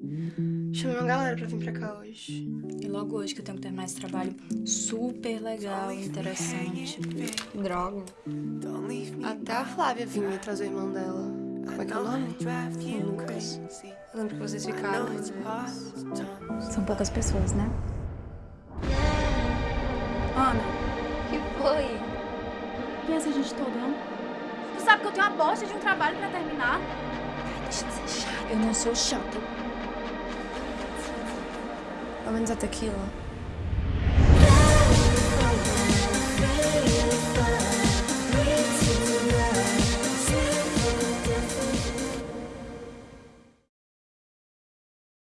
Chamei uma galera pra vir pra cá hoje. E logo hoje que eu tenho que terminar esse trabalho super legal e interessante. Droga. Até a Flávia vinha me trazer o irmão dela. Como é que é o nome? Lucas. Eu lembro que vocês ficaram. São poucas pessoas, né? Ana, que foi? e essa gente toda, não? Tu sabe que eu tenho uma bosta de um trabalho pra terminar? Ai, deixa de ser chata. Eu não sou chata. I mean, the tequila.